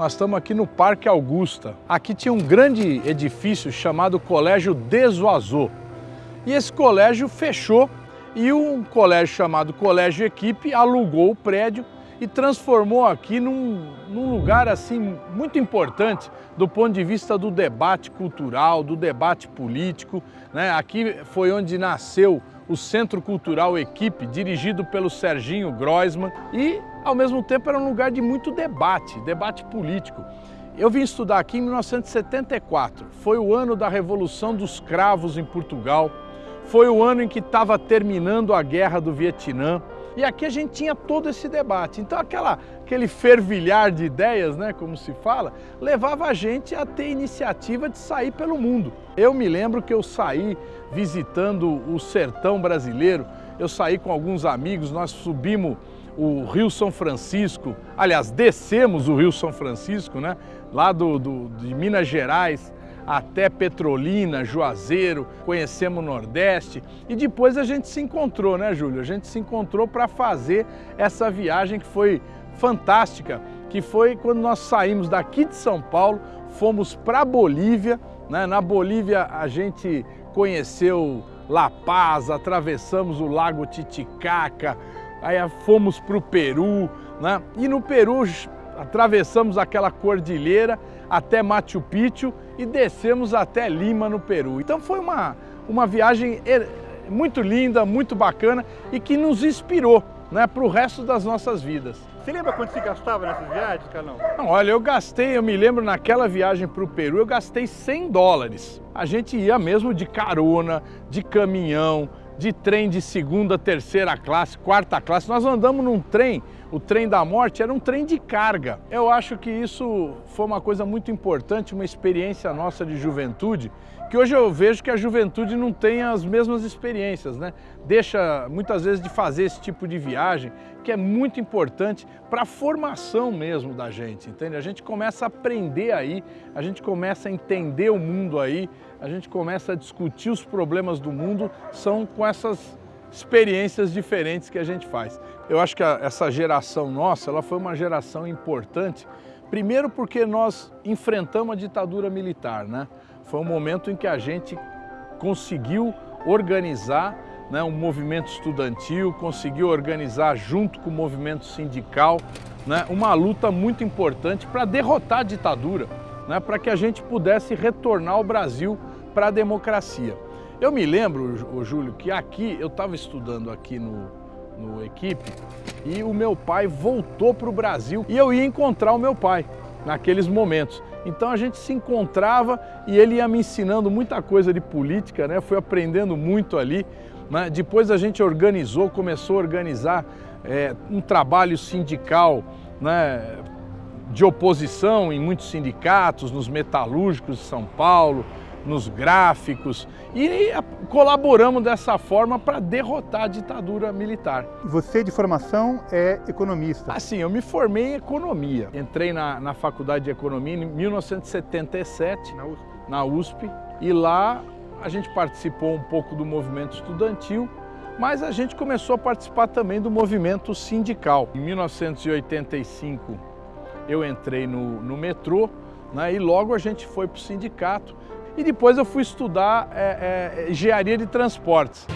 Nós estamos aqui no Parque Augusta. Aqui tinha um grande edifício chamado Colégio Desoazô. E esse colégio fechou e um colégio chamado Colégio Equipe alugou o prédio e transformou aqui num, num, lugar assim muito importante do ponto de vista do debate cultural, do debate político. Né? Aqui foi onde nasceu o Centro Cultural Equipe, dirigido pelo Serginho Groisman e, ao mesmo tempo, era um lugar de muito debate, debate político. Eu vim estudar aqui em 1974, foi o ano da Revolução dos Cravos em Portugal, foi o ano em que estava terminando a Guerra do Vietnã, e aqui a gente tinha todo esse debate. Então aquela, aquele fervilhar de ideias, né, como se fala, levava a gente a ter iniciativa de sair pelo mundo. Eu me lembro que eu saí visitando o sertão brasileiro, eu saí com alguns amigos, nós subimos o Rio São Francisco, aliás, descemos o Rio São Francisco, né, lá do, do de Minas Gerais, até Petrolina, Juazeiro, conhecemos o Nordeste e depois a gente se encontrou, né, Júlio? A gente se encontrou para fazer essa viagem que foi fantástica, que foi quando nós saímos daqui de São Paulo, fomos para Bolívia, né? Na Bolívia a gente conheceu La Paz, atravessamos o Lago Titicaca, aí fomos para o Peru, né? E no Peru atravessamos aquela cordilheira até Machu Picchu e descemos até Lima, no Peru. Então foi uma, uma viagem muito linda, muito bacana e que nos inspirou né, para o resto das nossas vidas. Você lembra quanto você gastava nessas viagens, Carlão? Não, olha, eu gastei, eu me lembro naquela viagem para o Peru, eu gastei 100 dólares. A gente ia mesmo de carona, de caminhão, de trem de segunda, terceira classe, quarta classe. Nós andamos num trem, o trem da morte era um trem de carga. Eu acho que isso foi uma coisa muito importante, uma experiência nossa de juventude, que hoje eu vejo que a juventude não tem as mesmas experiências, né? Deixa muitas vezes de fazer esse tipo de viagem, que é muito importante para a formação mesmo da gente, entende? A gente começa a aprender aí, a gente começa a entender o mundo aí, a gente começa a discutir os problemas do mundo, são com essas experiências diferentes que a gente faz. Eu acho que a, essa geração nossa, ela foi uma geração importante, primeiro porque nós enfrentamos a ditadura militar, né? Foi um momento em que a gente conseguiu organizar né, um movimento estudantil, conseguiu organizar junto com o movimento sindical né, uma luta muito importante para derrotar a ditadura, né, para que a gente pudesse retornar o Brasil para a democracia. Eu me lembro, Júlio, que aqui, eu estava estudando aqui no, no Equipe e o meu pai voltou para o Brasil e eu ia encontrar o meu pai naqueles momentos. Então a gente se encontrava e ele ia me ensinando muita coisa de política, né? fui aprendendo muito ali. Né? Depois a gente organizou, começou a organizar é, um trabalho sindical né? de oposição em muitos sindicatos, nos metalúrgicos de São Paulo, nos gráficos e colaboramos dessa forma para derrotar a ditadura militar. Você de formação é economista? Assim, eu me formei em economia. Entrei na, na faculdade de economia em 1977, na USP. na USP, e lá a gente participou um pouco do movimento estudantil, mas a gente começou a participar também do movimento sindical. Em 1985 eu entrei no, no metrô né, e logo a gente foi para o sindicato e depois eu fui estudar é, é, engenharia de transportes.